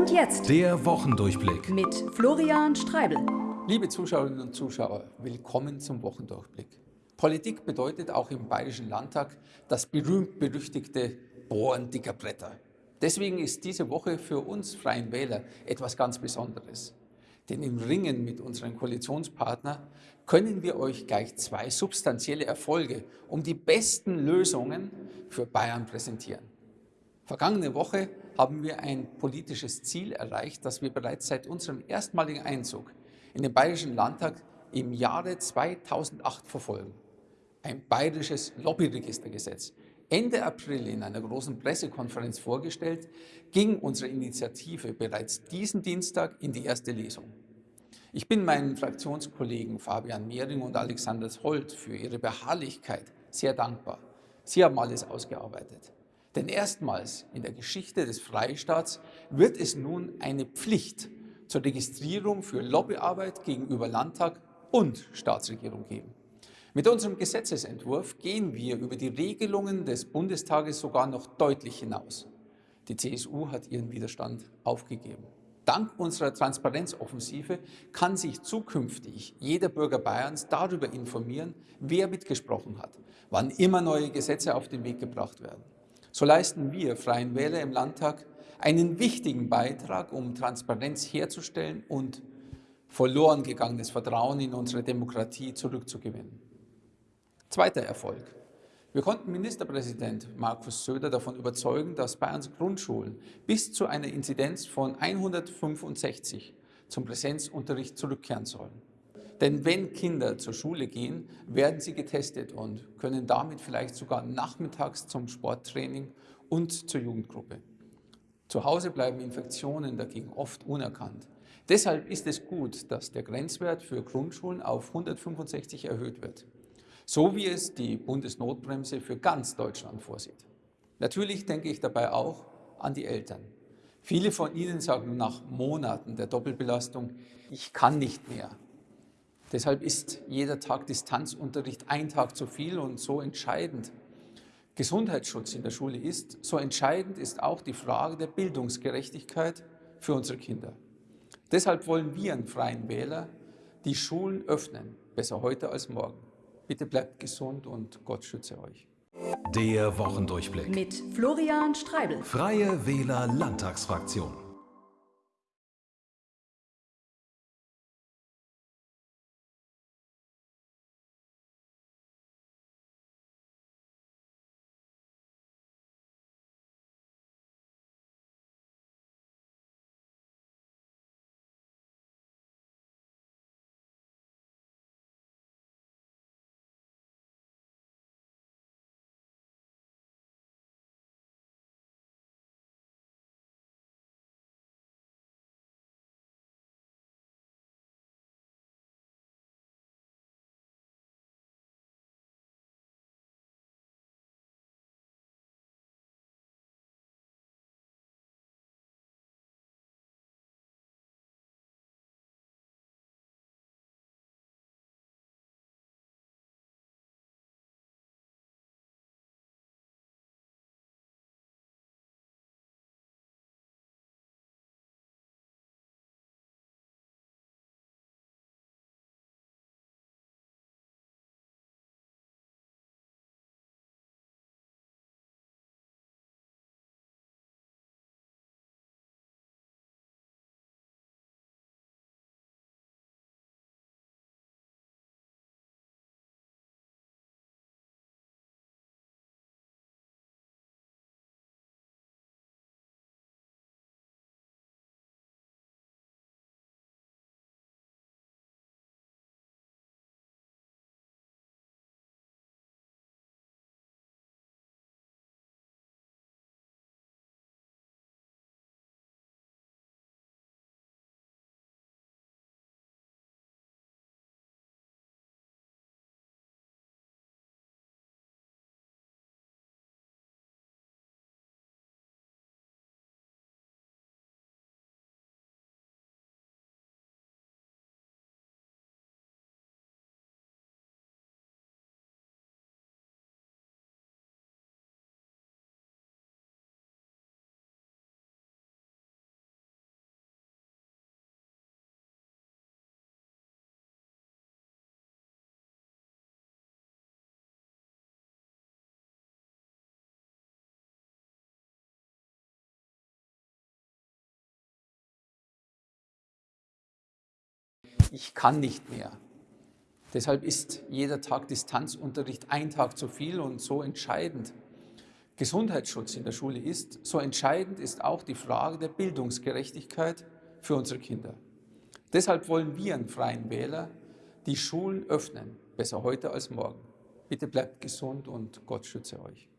Und jetzt Der Wochendurchblick. mit Florian Streibel. Liebe Zuschauerinnen und Zuschauer, willkommen zum Wochendurchblick. Politik bedeutet auch im Bayerischen Landtag das berühmt-berüchtigte Bohren dicker Bretter. Deswegen ist diese Woche für uns Freien Wähler etwas ganz Besonderes. Denn im Ringen mit unseren Koalitionspartnern können wir euch gleich zwei substanzielle Erfolge um die besten Lösungen für Bayern präsentieren. Vergangene Woche haben wir ein politisches Ziel erreicht, das wir bereits seit unserem erstmaligen Einzug in den Bayerischen Landtag im Jahre 2008 verfolgen. Ein bayerisches Lobbyregistergesetz. Ende April in einer großen Pressekonferenz vorgestellt, ging unsere Initiative bereits diesen Dienstag in die erste Lesung. Ich bin meinen Fraktionskollegen Fabian Mehring und Alexander Holt für ihre Beharrlichkeit sehr dankbar. Sie haben alles ausgearbeitet. Denn erstmals in der Geschichte des Freistaats wird es nun eine Pflicht zur Registrierung für Lobbyarbeit gegenüber Landtag und Staatsregierung geben. Mit unserem Gesetzesentwurf gehen wir über die Regelungen des Bundestages sogar noch deutlich hinaus. Die CSU hat ihren Widerstand aufgegeben. Dank unserer Transparenzoffensive kann sich zukünftig jeder Bürger Bayerns darüber informieren, wer mitgesprochen hat, wann immer neue Gesetze auf den Weg gebracht werden. So leisten wir Freien Wähler im Landtag einen wichtigen Beitrag, um Transparenz herzustellen und verloren gegangenes Vertrauen in unsere Demokratie zurückzugewinnen. Zweiter Erfolg. Wir konnten Ministerpräsident Markus Söder davon überzeugen, dass Bayerns Grundschulen bis zu einer Inzidenz von 165 zum Präsenzunterricht zurückkehren sollen. Denn wenn Kinder zur Schule gehen, werden sie getestet und können damit vielleicht sogar nachmittags zum Sporttraining und zur Jugendgruppe. Zu Hause bleiben Infektionen dagegen oft unerkannt. Deshalb ist es gut, dass der Grenzwert für Grundschulen auf 165 erhöht wird, so wie es die Bundesnotbremse für ganz Deutschland vorsieht. Natürlich denke ich dabei auch an die Eltern. Viele von ihnen sagen nach Monaten der Doppelbelastung, ich kann nicht mehr. Deshalb ist jeder Tag Distanzunterricht ein Tag zu viel und so entscheidend Gesundheitsschutz in der Schule ist, so entscheidend ist auch die Frage der Bildungsgerechtigkeit für unsere Kinder. Deshalb wollen wir einen Freien Wähler die Schulen öffnen, besser heute als morgen. Bitte bleibt gesund und Gott schütze euch. Der Wochendurchblick. Mit Florian Streibel. Freie Wähler Landtagsfraktion. Ich kann nicht mehr. Deshalb ist jeder Tag Distanzunterricht ein Tag zu viel und so entscheidend Gesundheitsschutz in der Schule ist, so entscheidend ist auch die Frage der Bildungsgerechtigkeit für unsere Kinder. Deshalb wollen wir einen Freien Wähler die Schulen öffnen, besser heute als morgen. Bitte bleibt gesund und Gott schütze euch.